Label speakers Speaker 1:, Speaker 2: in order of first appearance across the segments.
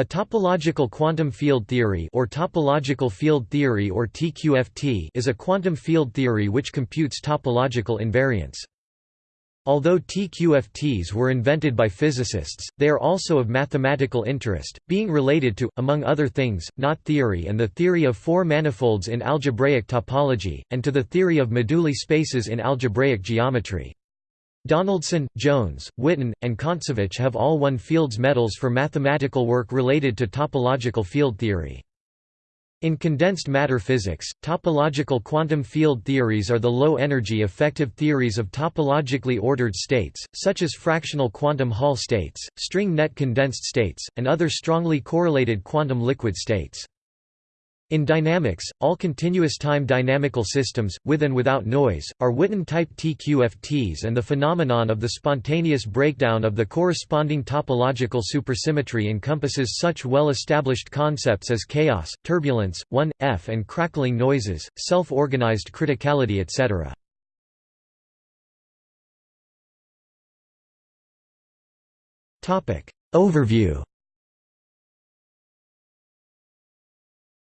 Speaker 1: A topological quantum field theory or topological field theory or TQFT is a quantum field theory which computes topological invariants. Although TQFTs were invented by physicists, they are also of mathematical interest, being related to, among other things, knot theory and the theory of four manifolds in algebraic topology, and to the theory of moduli spaces in algebraic geometry. Donaldson, Jones, Witten, and Kontsevich have all won Fields medals for mathematical work related to topological field theory. In condensed matter physics, topological quantum field theories are the low-energy effective theories of topologically ordered states, such as fractional quantum Hall states, string net condensed states, and other strongly correlated quantum liquid states. In dynamics, all continuous time dynamical systems, with and without noise, are Witten-type TQFTs and the phenomenon of the spontaneous breakdown of the corresponding topological supersymmetry encompasses such well-established concepts as chaos, turbulence, 1f and crackling noises, self-organized criticality etc. Overview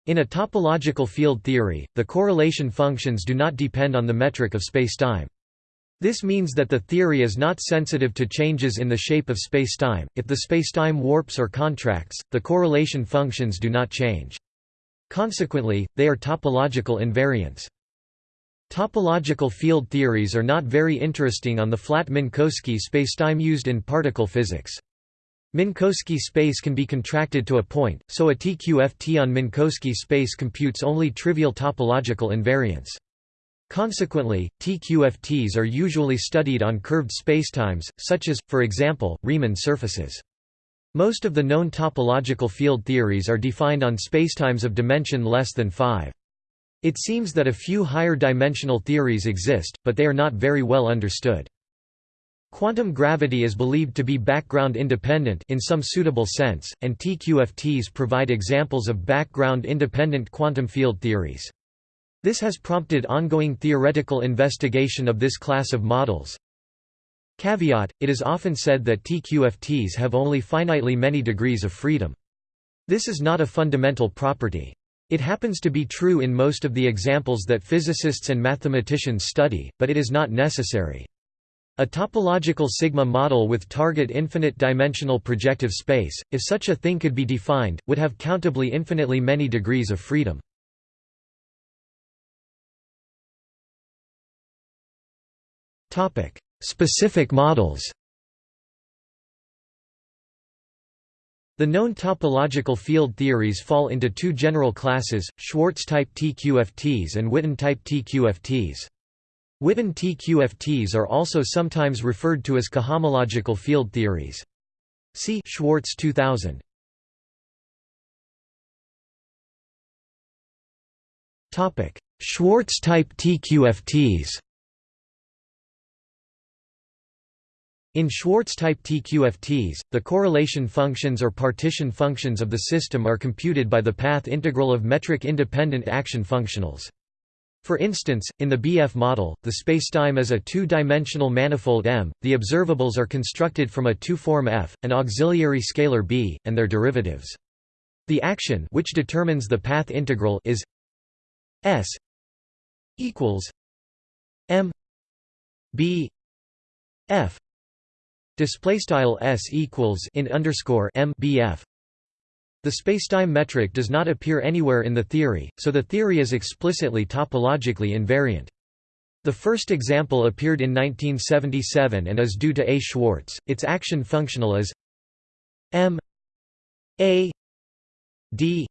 Speaker 1: In a topological field theory, the correlation functions do not depend on the metric of spacetime. This means that the theory is not sensitive to changes in the shape of spacetime. If the spacetime warps or contracts, the correlation functions do not change. Consequently, they are topological invariants. Topological field theories are not very interesting on the flat Minkowski spacetime used in particle physics. Minkowski space can be contracted to a point, so a TQFT on Minkowski space computes only trivial topological invariants. Consequently, TQFTs are usually studied on curved spacetimes, such as, for example, Riemann surfaces. Most of the known topological field theories are defined on spacetimes of dimension less than 5. It seems that a few higher dimensional theories exist, but they are not very well understood. Quantum gravity is believed to be background independent in some suitable sense, and TQFTs provide examples of background independent quantum field theories. This has prompted ongoing theoretical investigation of this class of models. Caveat, it is often said that TQFTs have only finitely many degrees of freedom. This is not a fundamental property. It happens to be true in most of the examples that physicists and mathematicians study, but it is not necessary. A topological sigma model with target infinite-dimensional projective space, if such a thing could be defined, would have countably infinitely many degrees of freedom. Specific models The known topological field theories fall into two general classes, Schwarz-type TQFTs and Witten-type TQFTs. Witten TQFTs are also sometimes referred to as cohomological field theories. See Schwarz 2000. Topic: Schwarz type TQFTs. In Schwarz-type TQFTs, the correlation functions or partition functions of the system are computed by the path integral of metric-independent action functionals. For instance, in the BF model, the spacetime is a two-dimensional manifold M, the observables are constructed from a two-form F, an auxiliary scalar B, and their derivatives. The action which determines the path integral is S equals M B F display style S equals in underscore M B F the spacetime metric does not appear anywhere in the theory, so the theory is explicitly topologically invariant. The first example appeared in 1977 and is due to A. Schwarz. Its action functional is M A D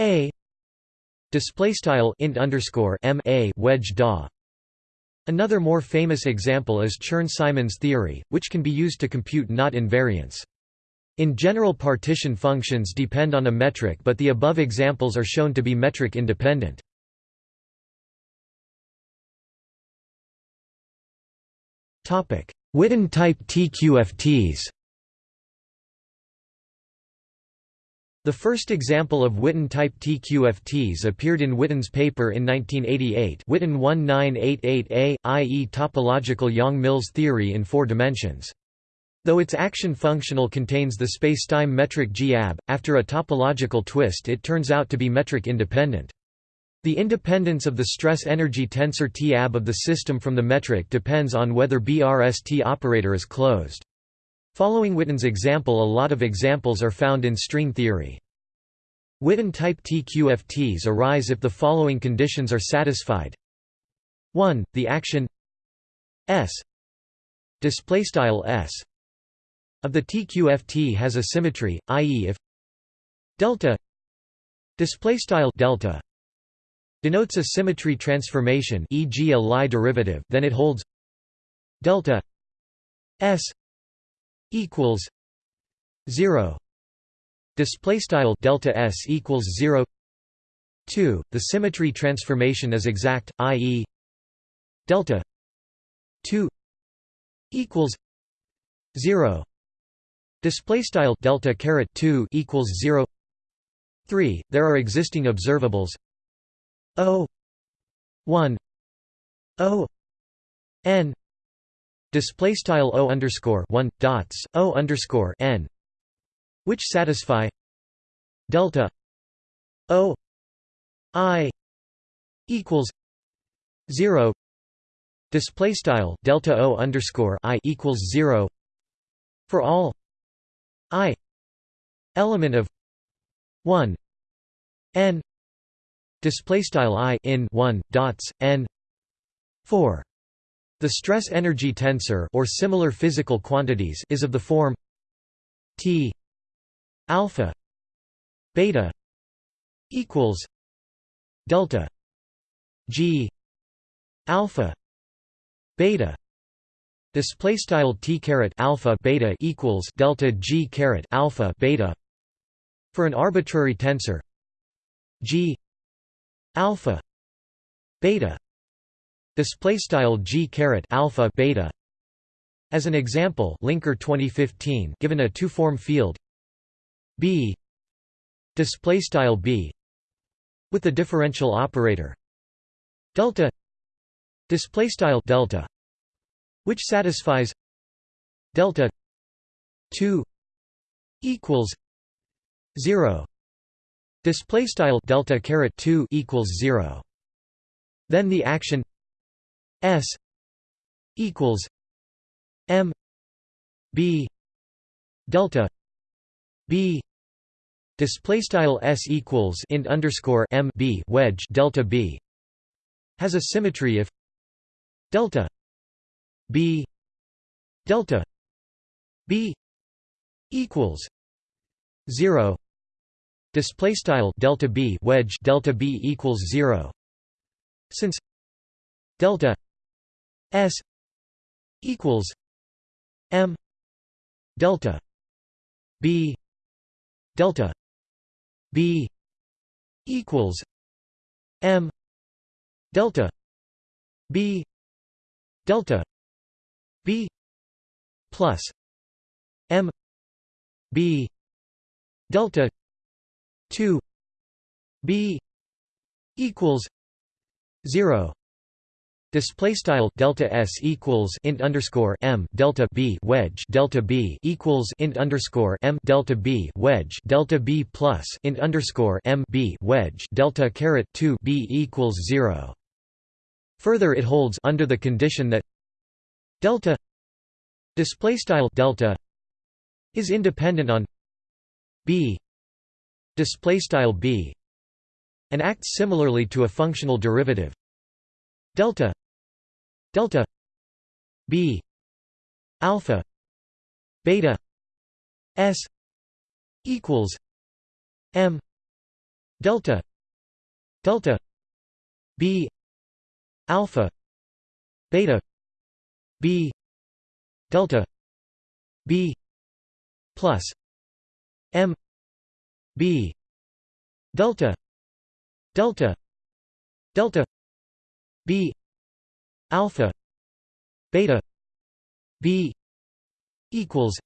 Speaker 1: A display style int underscore M A wedge da. Another more famous example is Chern-Simons theory, which can be used to compute knot invariants. In general partition functions depend on a metric but the above examples are shown to be metric independent. Witten-type TQFTs The first example of Witten-type TQFTs appeared in Witten's paper in 1988 Witten 1988a, i.e. topological Yang-Mills theory in four dimensions. Though its action functional contains the spacetime metric g-ab, after a topological twist it turns out to be metric independent. The independence of the stress-energy tensor T-ab of the system from the metric depends on whether BRST operator is closed. Following Witten's example a lot of examples are found in string theory. Witten-type TQFTs arise if the following conditions are satisfied. 1. The action S displaystyle S of the TQFT has a symmetry, i.e. if delta displaystyle delta denotes a symmetry transformation e.g. a Lie derivative then it holds delta s equals 0 display style delta s equals 0 2 the symmetry transformation is exact i.e. delta 2 equals 0 display style delta caret 2 equals 0 3 there are existing observables. O one. O N. Display style O underscore one dots O underscore N which satisfy delta O I equals zero. Display style delta O underscore I equals zero for all I element of one N display style i in 1 dots n 4 the stress energy tensor or similar physical quantities is of the form t alpha beta equals delta g alpha beta display style t caret alpha beta equals delta g caret alpha beta for an arbitrary tensor. G alpha beta. Display style g caret alpha beta. As an example linker 2015 given a two form field. B display style b with the differential operator. Delta display style delta which satisfies delta 2 equals 0 display style delta caret 2 equals 0 then the action s equals m b delta b. Display style s equals int underscore m b wedge delta b. Has a symmetry if delta b delta b equals 0 display style delta b wedge delta b equals 0 since delta s equals m delta b delta b equals m delta b delta b plus m b delta 2 b equals 0 Display style delta s equals int underscore m delta b wedge delta b equals int underscore m delta b wedge delta b plus int underscore m b wedge delta caret two b equals zero. Further, it holds under the condition that delta display style delta is independent on b display style b and acts similarly to a functional derivative. Delta delta b alpha beta s equals m delta delta b alpha beta b delta b plus m b delta delta delta b alpha beta b equals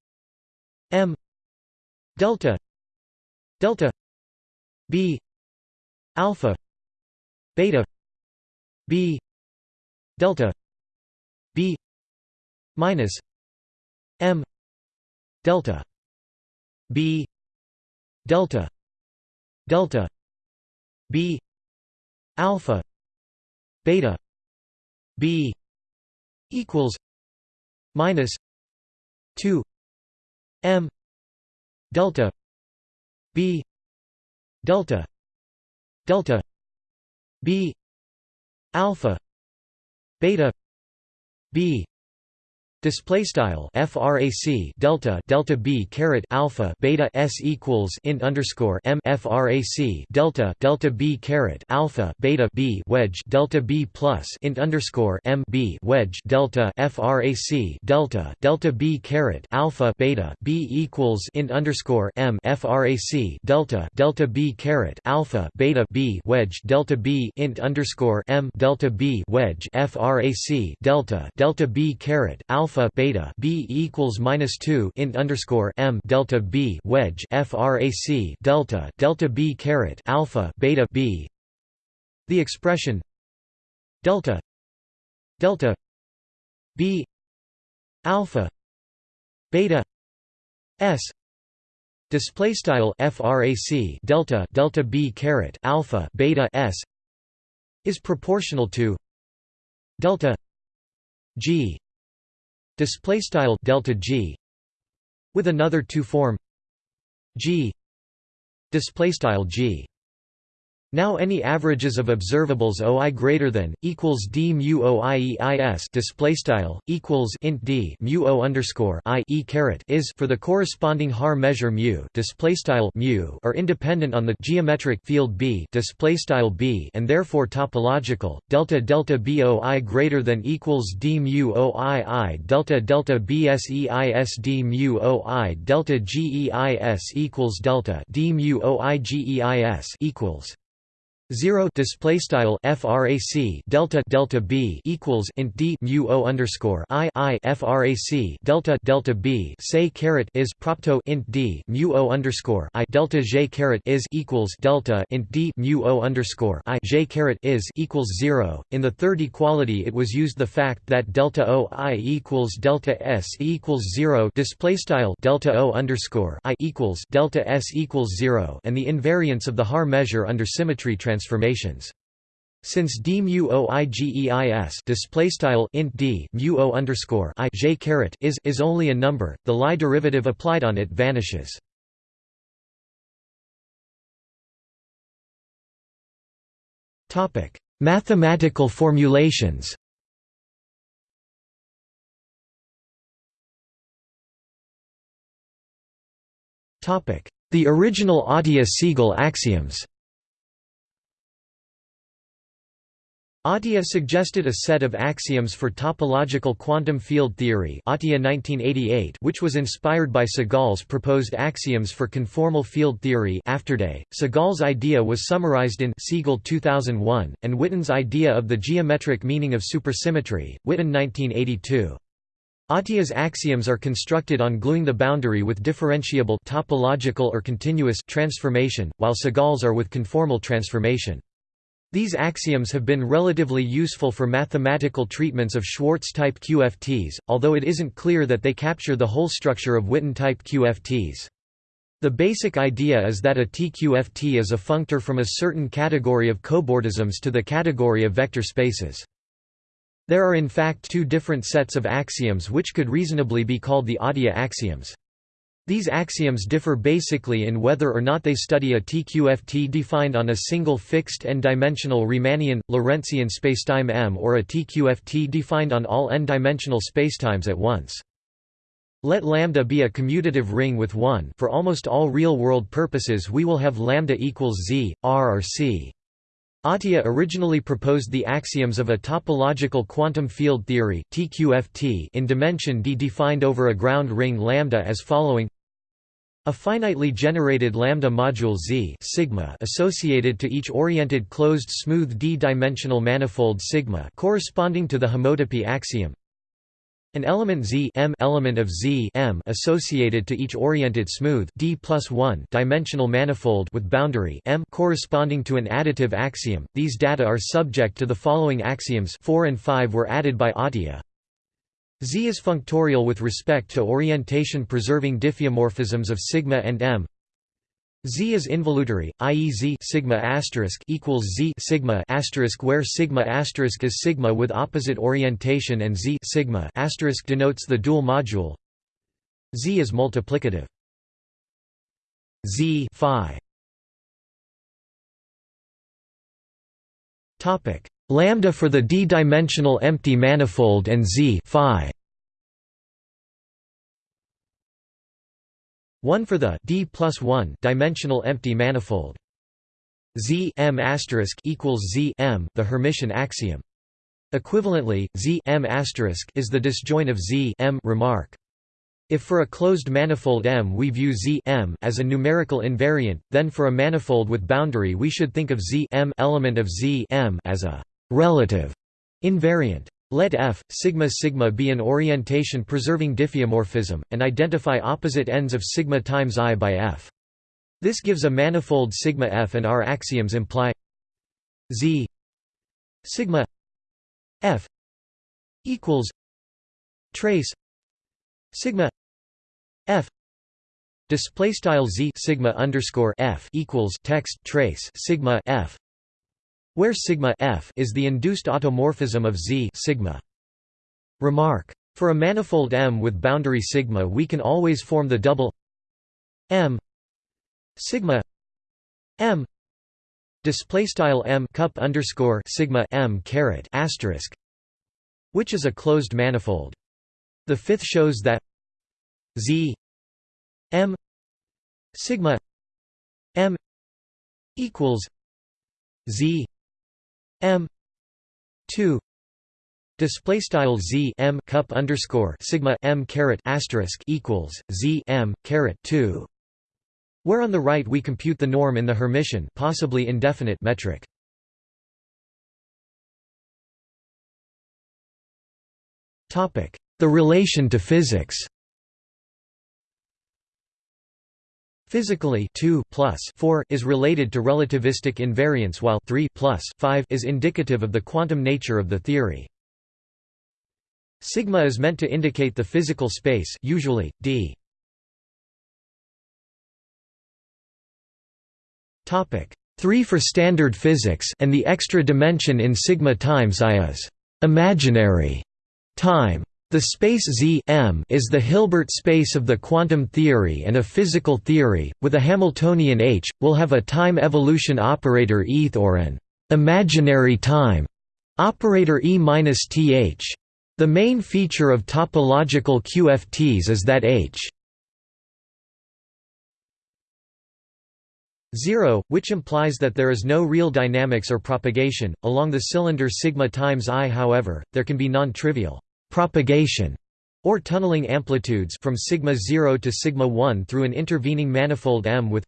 Speaker 1: m delta delta b alpha beta b delta b minus m delta b delta delta b alpha beta b equals minus 2 m delta b delta delta b alpha beta b Display style frac delta delta b caret alpha beta s equals int underscore m frac delta delta b caret alpha beta b wedge delta b plus int underscore m b wedge delta frac delta delta b caret alpha beta b equals int underscore m frac delta delta b caret alpha beta b wedge delta b int underscore m delta b wedge frac delta delta b caret alpha alpha beta b equals minus two int underscore m delta b wedge frac delta delta b caret alpha beta b. The expression delta delta b alpha beta s display style frac delta delta b caret alpha beta s is proportional to delta g display style delta g with another two form g display style g now any averages of observables OI greater than equals d mu OIEIS display style equals int d mu O underscore I e caret is for the corresponding Haar measure mu display style mu are independent on the geometric field B display style B and therefore topological delta delta BOI greater than equals d mu OII delta delta BSEIS d mu OI delta GEIS equals delta d mu OIGEIS equals 0 display style frac delta delta b equals int d mu o underscore i i frac delta delta b say caret is propto int d mu o underscore i delta j caret is equals delta int d mu o underscore i j caret is equals 0 in the third equality it was used the fact that delta o i equals delta s equals 0 display style delta o underscore i equals delta s equals 0 and the invariance of the Haar measure under symmetry transformation transformations. Since d mu o i g e i s display style int d mu o underscore i j caret is is only a number, the Lie derivative applied on it vanishes. Topic: Mathematical formulations. Topic: The original Atiyah-Segal axioms. Atiyah suggested a set of axioms for topological quantum field theory Atiyah 1988 which was inspired by Segal's proposed axioms for conformal field theory Afterday. Segal's idea was summarized in Segal 2001, and Witten's idea of the geometric meaning of supersymmetry, Witten 1982. Atiyah's axioms are constructed on gluing the boundary with differentiable topological or continuous transformation, while Segal's are with conformal transformation. These axioms have been relatively useful for mathematical treatments of Schwarz-type QFTs, although it isn't clear that they capture the whole structure of Witten-type QFTs. The basic idea is that a TQFT is a functor from a certain category of cobordisms to the category of vector spaces. There are in fact two different sets of axioms which could reasonably be called the Atiyah axioms. These axioms differ basically in whether or not they study a TQFT defined on a single fixed n-dimensional Riemannian, Lorentzian spacetime M or a TQFT defined on all n-dimensional spacetimes at once. Let lambda be a commutative ring with 1 for almost all real-world purposes we will have lambda equals z, r or c. Atiyah originally proposed the axioms of a topological quantum field theory (TQFT) in dimension d defined over a ground ring lambda as following: a finitely generated lambda module Z sigma associated to each oriented closed smooth d-dimensional manifold sigma corresponding to the homotopy axiom. An element Z M element of Z M associated to each oriented smooth D plus 1 dimensional manifold with boundary M corresponding to an additive axiom. These data are subject to the following axioms 4 and 5 were added by Atiyah. Z is functorial with respect to orientation-preserving diffeomorphisms of sigma and m. Z is involutory, i.e. Z sigma asterisk equals Z sigma asterisk where sigma asterisk is sigma with opposite orientation and Z sigma asterisk denotes the dual module. Z is multiplicative. Z phi Topic lambda for the d-dimensional empty manifold and Z phi 1 for the d plus 1 dimensional empty manifold. Z m asterisk equals Z m the Hermitian axiom. Equivalently, Z m asterisk is the disjoint of Z m remark. If for a closed manifold M we view Z M as a numerical invariant, then for a manifold with boundary we should think of Z M element of Z M as a relative invariant. Let F, sigma sigma be an orientation-preserving diffeomorphism, and identify opposite ends of sigma times i by F. This gives a manifold sigma F and our axioms imply Z sigma F equals trace sigma F display style Z sigma underscore F equals text trace sigma F where sigma f is the induced automorphism of Z sigma. Remark. For a manifold M with boundary sigma we can always form the double M sigma M display style M cup underscore sigma M caret asterisk which is a closed manifold. The fifth shows that Z M sigma M equals Z M two display style z m cup underscore sigma m caret asterisk equals z m caret two, where on the right we compute the norm in the Hermitian, possibly indefinite metric. Topic: The relation to physics. Physically 2 plus 4 is related to relativistic invariance while 3 plus 5 is indicative of the quantum nature of the theory. Sigma is meant to indicate the physical space usually, d. Topic 3 for standard physics and the extra dimension in sigma times i is imaginary time. The space Z M is the Hilbert space of the quantum theory and a physical theory, with a Hamiltonian H, will have a time evolution operator ETH or an imaginary time operator E-th. The main feature of topological QFTs is that H 0, which implies that there is no real dynamics or propagation. Along the cylinder sigma times i however, there can be non-trivial propagation or tunneling amplitudes from sigma 0 to sigma 1 through an intervening manifold M with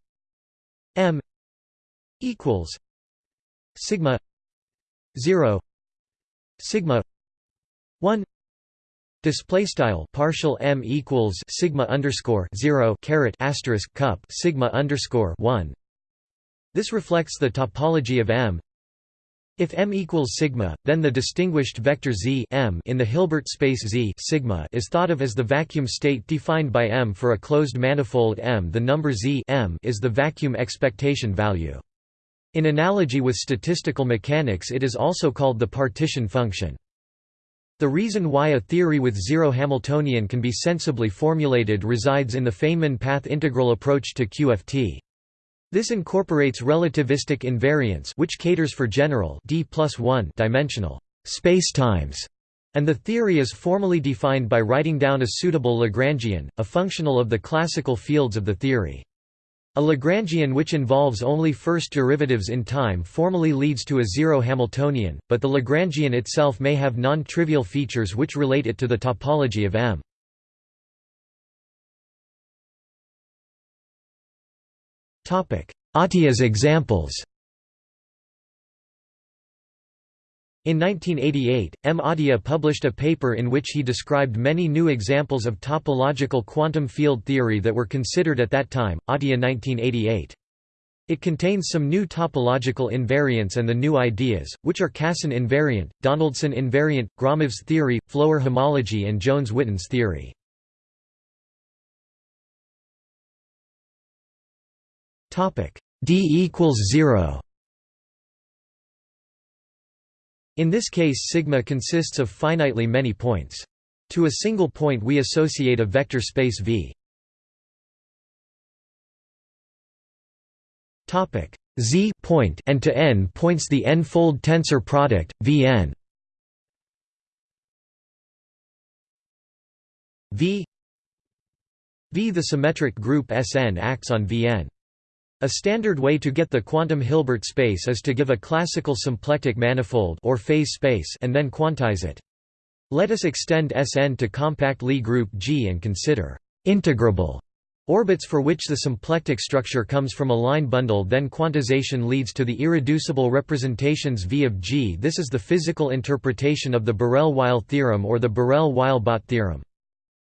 Speaker 1: M equals sigma 0 sigma 1 display style partial M equals sigma underscore 0 caret asterisk cup sigma underscore 1 this reflects the topology of M if M equals sigma, then the distinguished vector Z M in the Hilbert space Z sigma is thought of as the vacuum state defined by M for a closed manifold M. The number Z M is the vacuum expectation value. In analogy with statistical mechanics it is also called the partition function. The reason why a theory with zero Hamiltonian can be sensibly formulated resides in the Feynman path integral approach to QFT. This incorporates relativistic invariance which caters for general d dimensional spacetimes, and the theory is formally defined by writing down a suitable Lagrangian, a functional of the classical fields of the theory. A Lagrangian which involves only first derivatives in time formally leads to a zero Hamiltonian, but the Lagrangian itself may have non-trivial features which relate it to the topology of M. Atiyah's examples In 1988, M. Atiyah published a paper in which he described many new examples of topological quantum field theory that were considered at that time, Atiyah 1988. It contains some new topological invariants and the new ideas, which are Casson invariant, Donaldson invariant, Gromov's theory, Floer homology and Jones-Witten's theory. D equals 0 In this case sigma consists of finitely many points. To a single point we associate a vector space V. Topic Z point and to n points the n-fold tensor product Vn. V V the symmetric group Sn acts on Vn. A standard way to get the quantum Hilbert space is to give a classical symplectic manifold or phase space and then quantize it. Let us extend Sn to compact Lie group G and consider integrable orbits for which the symplectic structure comes from a line bundle then quantization leads to the irreducible representations V of G. This is the physical interpretation of the Borel-Weil theorem or the Borel-Weil-Bott theorem.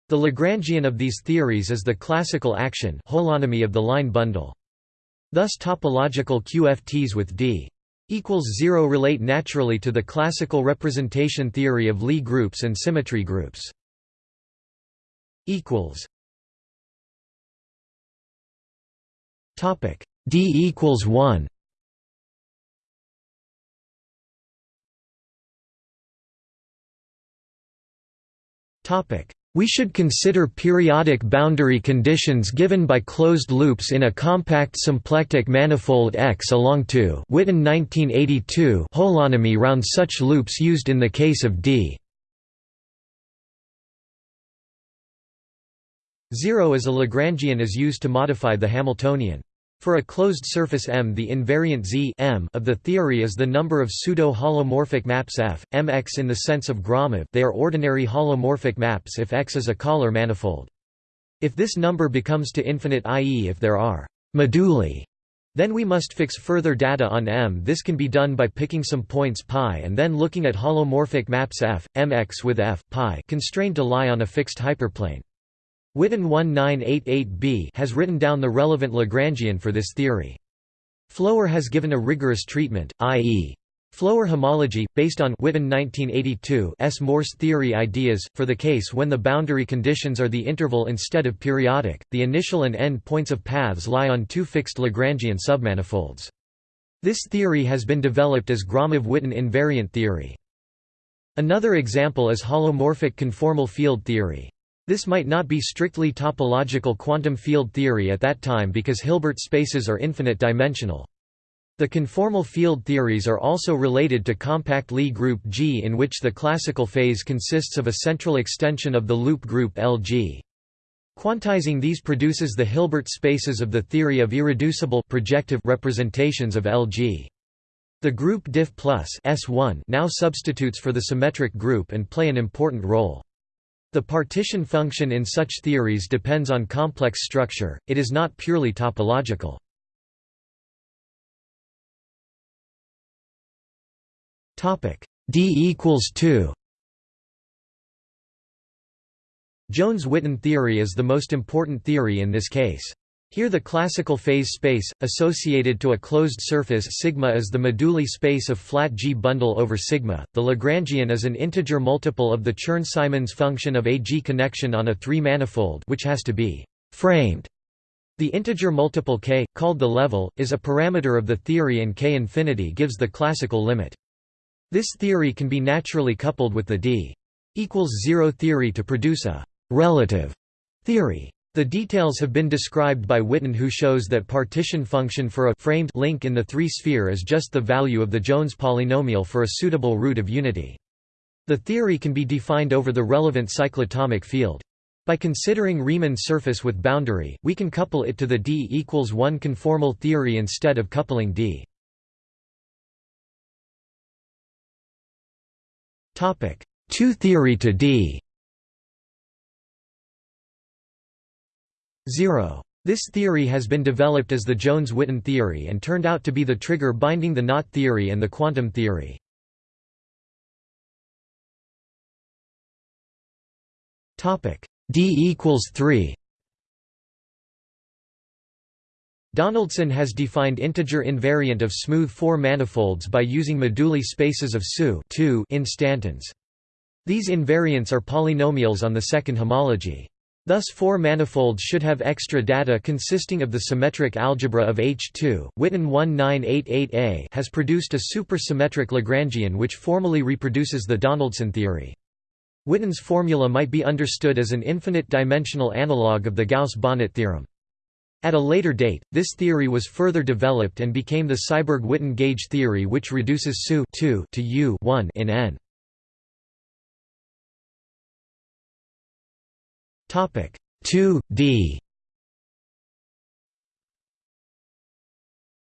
Speaker 1: The Lagrangian of these theories is the classical action holonomy of the line bundle. Thus topological QFTs with D equals 0 relate naturally to the classical representation theory of Lie groups and symmetry groups. Topic. D equals 1 Topic we should consider periodic boundary conditions given by closed loops in a compact symplectic manifold X along 2 Witten 1982 holonomy round such loops used in the case of D 0 as a Lagrangian is used to modify the Hamiltonian. For a closed surface M the invariant Z M of the theory is the number of pseudo-holomorphic maps F, Mx in the sense of Gromov they are ordinary holomorphic maps if X is a Kähler manifold. If this number becomes to infinite i.e. if there are moduli then we must fix further data on M. This can be done by picking some points π and then looking at holomorphic maps F, Mx with F, π constrained to lie on a fixed hyperplane. Witten 1988b has written down the relevant Lagrangian for this theory. Floer has given a rigorous treatment, i.e. Floer homology, based on Witten 1982 S. Morse theory ideas, for the case when the boundary conditions are the interval instead of periodic, the initial and end points of paths lie on two fixed Lagrangian submanifolds. This theory has been developed as Gromov-Witten invariant theory. Another example is holomorphic conformal field theory. This might not be strictly topological quantum field theory at that time because Hilbert spaces are infinite dimensional. The conformal field theories are also related to compact Lie group G in which the classical phase consists of a central extension of the loop group LG. Quantizing these produces the Hilbert spaces of the theory of irreducible projective representations of LG. The group diff plus S1 now substitutes for the symmetric group and play an important role. The partition function in such theories depends on complex structure, it is not purely topological. D equals 2 Jones-Witten theory is the most important theory in this case. Here the classical phase space, associated to a closed surface sigma is the moduli space of flat G bundle over sigma. The Lagrangian is an integer multiple of the Chern-Simons function of a G connection on a three-manifold which has to be framed. The integer multiple k, called the level, is a parameter of the theory and k infinity gives the classical limit. This theory can be naturally coupled with the d equals 0 theory to produce a relative theory. The details have been described by Witten who shows that partition function for a framed link in the three-sphere is just the value of the Jones polynomial for a suitable root of unity. The theory can be defined over the relevant cyclotomic field. By considering Riemann surface with boundary, we can couple it to the D equals 1 conformal theory instead of coupling D. 2 theory to D 0. This theory has been developed as the Jones-Witten theory and turned out to be the trigger binding the knot theory and the quantum theory. D equals 3 Donaldson has defined integer invariant of smooth four manifolds by using moduli spaces of SU instantons. These invariants are polynomials on the second homology. Thus four manifolds should have extra data consisting of the symmetric algebra of H2. Witten 1988a has produced a supersymmetric Lagrangian which formally reproduces the Donaldson theory. Witten's formula might be understood as an infinite-dimensional analog of the Gauss-Bonnet theorem. At a later date, this theory was further developed and became the Seiberg-Witten gauge theory which reduces SU to U1 in N. Topic 2D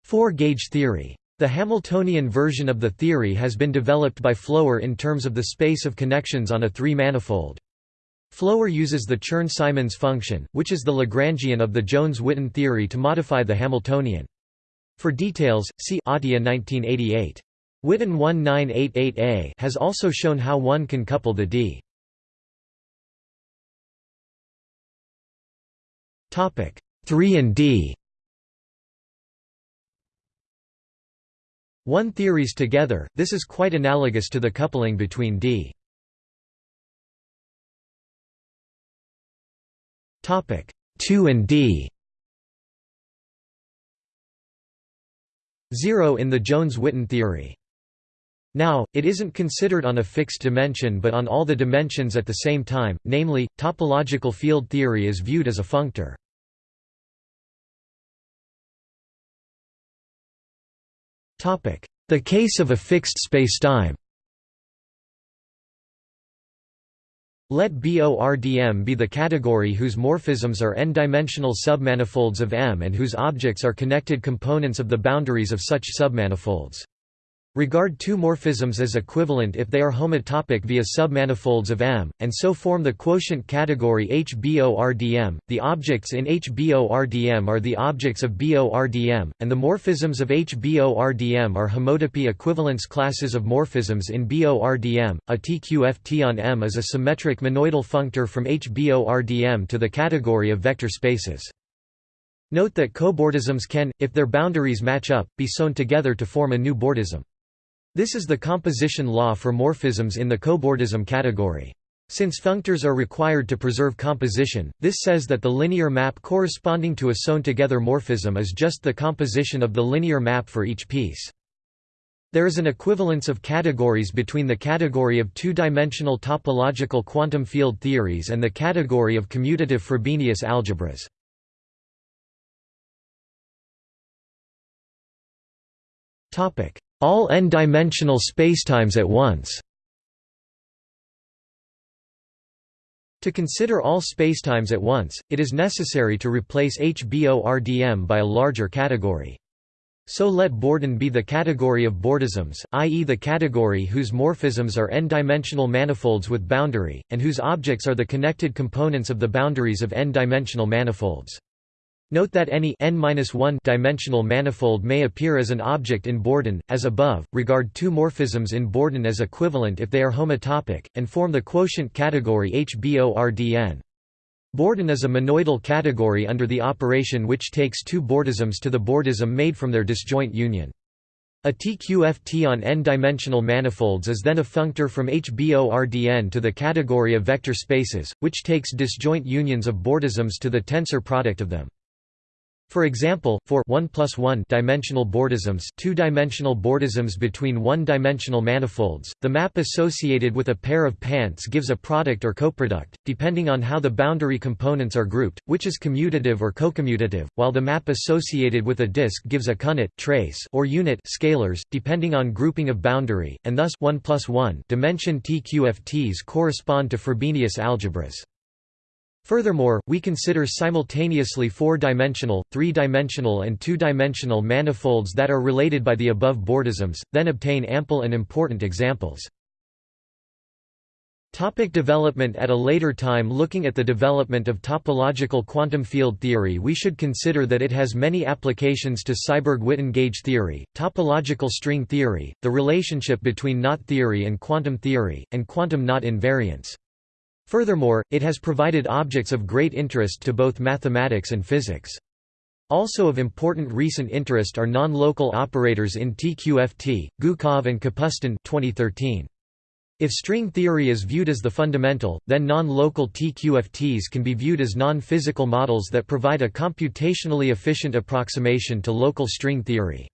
Speaker 1: 4-gauge theory. The Hamiltonian version of the theory has been developed by Floer in terms of the space of connections on a three-manifold. Floer uses the Chern-Simons function, which is the Lagrangian of the Jones-Witten theory to modify the Hamiltonian. For details, see Atiyah 1988. Witten 1988a has also shown how one can couple the d. Topic 3 and D. One theories together. This is quite analogous to the coupling between D. Topic 2 and D. 0 in the Jones-Witten theory. Now, it isn't considered on a fixed dimension but on all the dimensions at the same time, namely, topological field theory is viewed as a functor. The case of a fixed spacetime Let BORDM be the category whose morphisms are n-dimensional submanifolds of M and whose objects are connected components of the boundaries of such submanifolds. Regard two morphisms as equivalent if they are homotopic via submanifolds of M, and so form the quotient category HBORDM. The objects in HBORDM are the objects of BORDM, and the morphisms of HBORDM are homotopy equivalence classes of morphisms in BORDM. A TQFT on M is a symmetric monoidal functor from HBORDM to the category of vector spaces. Note that cobordisms can, if their boundaries match up, be sewn together to form a new bordism. This is the composition law for morphisms in the cobordism category. Since functors are required to preserve composition, this says that the linear map corresponding to a sewn-together morphism is just the composition of the linear map for each piece. There is an equivalence of categories between the category of two-dimensional topological quantum field theories and the category of commutative Frobenius algebras. All n-dimensional spacetimes at once To consider all spacetimes at once, it is necessary to replace HBORDM by a larger category. So let Borden be the category of bordisms, i.e. the category whose morphisms are n-dimensional manifolds with boundary, and whose objects are the connected components of the boundaries of n-dimensional manifolds. Note that any n-1 dimensional manifold may appear as an object in Borden, as above. Regard two morphisms in Borden as equivalent if they are homotopic, and form the quotient category HBORDN. Borden is a monoidal category under the operation which takes two bordisms to the bordism made from their disjoint union. A TQFT on n-dimensional manifolds is then a functor from HBORDN to the category of vector spaces, which takes disjoint unions of bordisms to the tensor product of them. For example, for 1 plus 1 dimensional bordisms, two-dimensional bordisms between one-dimensional manifolds, the map associated with a pair of pants gives a product or coproduct, depending on how the boundary components are grouped, which is commutative or cocommutative, while the map associated with a disk gives a counit trace or unit scalars, depending on grouping of boundary, and thus 1 plus 1 dimension TQFTs correspond to Frobenius algebras. Furthermore, we consider simultaneously four-dimensional, three-dimensional and two-dimensional manifolds that are related by the above bordisms, then obtain ample and important examples. Topic development At a later time Looking at the development of topological quantum field theory we should consider that it has many applications to Seiberg-Witten gauge theory, topological string theory, the relationship between knot theory and quantum theory, and quantum knot invariants. Furthermore, it has provided objects of great interest to both mathematics and physics. Also of important recent interest are non-local operators in TQFT, Gukov and Kapustin 2013. If string theory is viewed as the fundamental, then non-local TQFTs can be viewed as non-physical models that provide a computationally efficient approximation to local string theory.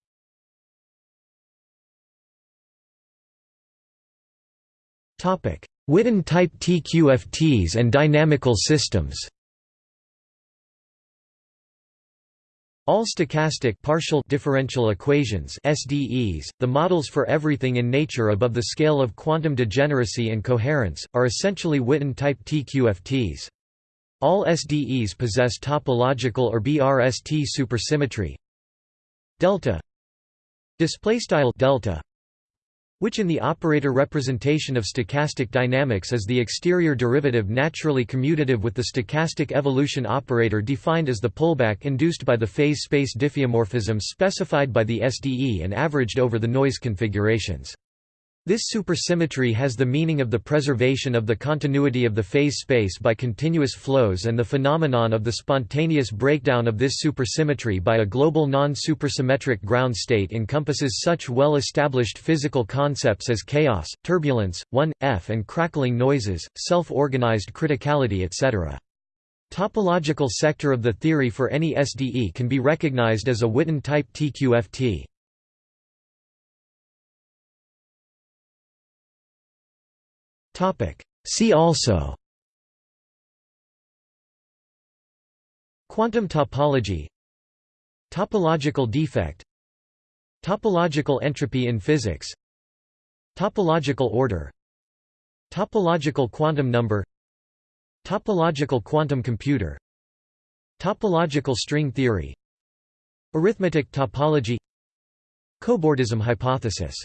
Speaker 1: Witten-type TQFTs and dynamical systems. All stochastic partial differential equations SDEs, the models for everything in nature above the scale of quantum degeneracy and coherence, are essentially Witten-type TQFTs. All SDEs possess topological or BRST supersymmetry. Delta. Displaystyle delta which in the operator representation of stochastic dynamics is the exterior derivative naturally commutative with the stochastic evolution operator defined as the pullback induced by the phase space diffeomorphism specified by the SDE and averaged over the noise configurations. This supersymmetry has the meaning of the preservation of the continuity of the phase space by continuous flows and the phenomenon of the spontaneous breakdown of this supersymmetry by a global non-supersymmetric ground state encompasses such well-established physical concepts as chaos, turbulence, 1f and crackling noises, self-organized criticality etc. Topological sector of the theory for any SDE can be recognized as a Witten-type TQFT. See also Quantum topology Topological defect Topological entropy in physics Topological order Topological quantum number Topological quantum computer Topological string theory Arithmetic topology Cobordism hypothesis